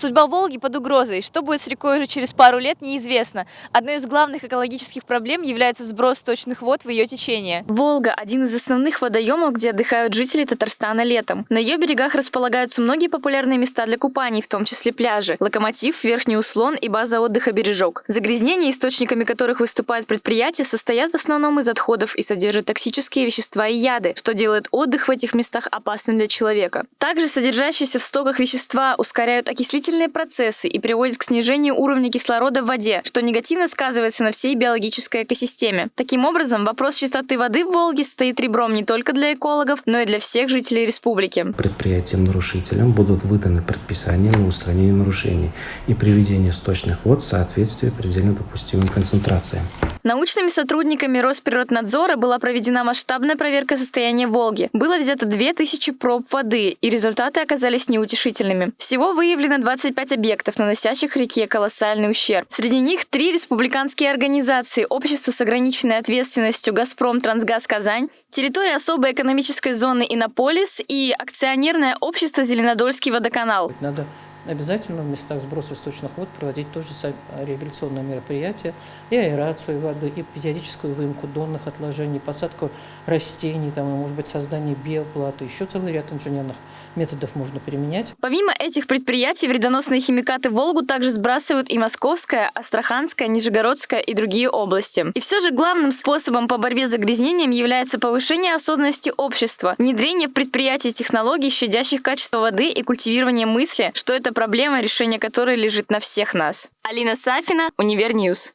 Судьба Волги под угрозой. Что будет с рекой уже через пару лет, неизвестно. Одной из главных экологических проблем является сброс сточных вод в ее течение. Волга – один из основных водоемов, где отдыхают жители Татарстана летом. На ее берегах располагаются многие популярные места для купаний, в том числе пляжи, локомотив, верхний услон и база отдыха «Бережок». Загрязнения, источниками которых выступают предприятия, состоят в основном из отходов и содержат токсические вещества и яды, что делает отдых в этих местах опасным для человека. Также содержащиеся в стоках вещества ускоряют окислительные процессы и приводят к снижению уровня кислорода в воде, что негативно сказывается на всей биологической экосистеме. Таким образом, вопрос чистоты воды в Волге стоит ребром не только для экологов, но и для всех жителей республики. Предприятиям-нарушителям будут выданы предписания на устранение нарушений и приведение сточных вод в соответствие предельно допустимым концентрациям. Научными сотрудниками Росприроднадзора была проведена масштабная проверка состояния Волги. Было взято 2000 проб воды, и результаты оказались неутешительными. Всего выявлено 25 объектов, наносящих реке колоссальный ущерб. Среди них три республиканские организации, общество с ограниченной ответственностью «Газпром Трансгаз Казань», территория особой экономической зоны «Иннополис» и акционерное общество «Зеленодольский водоканал». Надо обязательно в местах сброса сточных вод проводить тоже реабилитационные мероприятия, и аэрацию воды, и периодическую выемку донных отложений, посадку растений, там, может быть, создание биоплато, еще целый ряд инженерных методов можно применять. Помимо этих предприятий, вредоносные химикаты Волгу также сбрасывают и Московская, Астраханская, Нижегородская и другие области. И все же главным способом по борьбе с загрязнением является повышение осознанности общества, внедрение в предприятия технологий, щадящих качество воды и культивирование мысли, что это проблема, решение которой лежит на всех нас. Алина Сафина, Univer News.